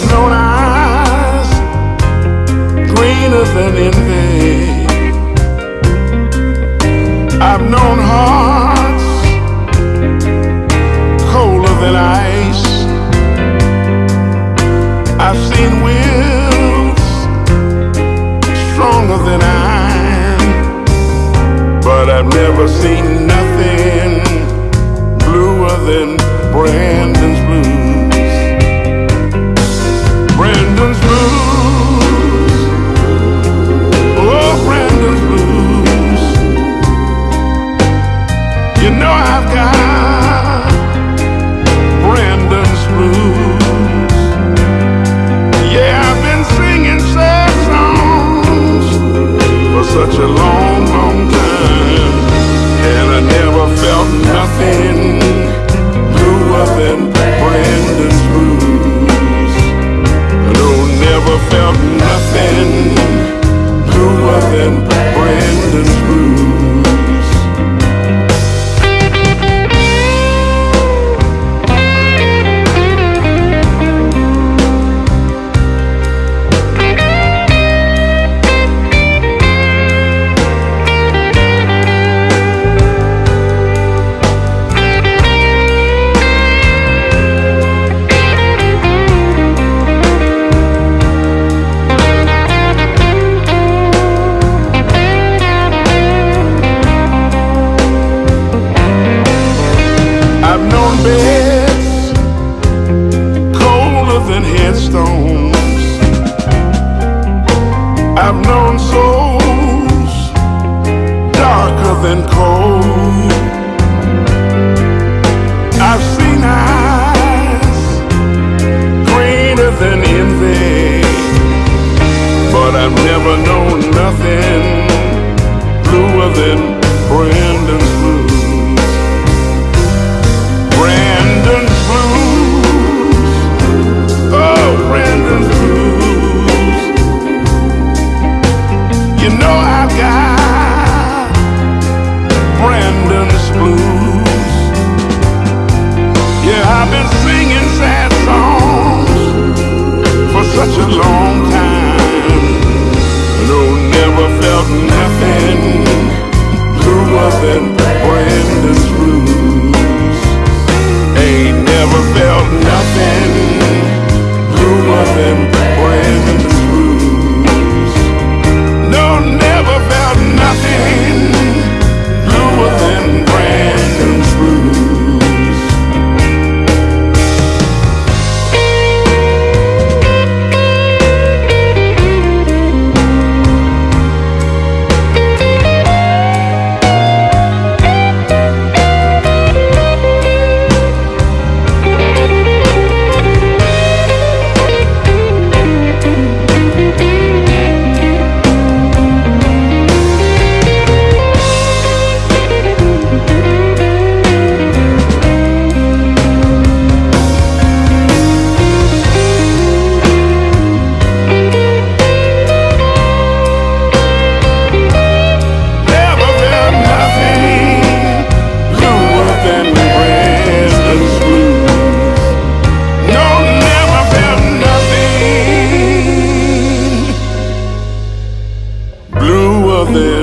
I've known eyes greener than envy. I've known hearts colder than ice. I've seen wills stronger than iron, but I've never seen nothing bluer than Brandon's Beds colder than headstones. I've known souls darker than coal. I've seen eyes greener than envy, but I've never known nothing bluer than Brandon's blues. Brandon's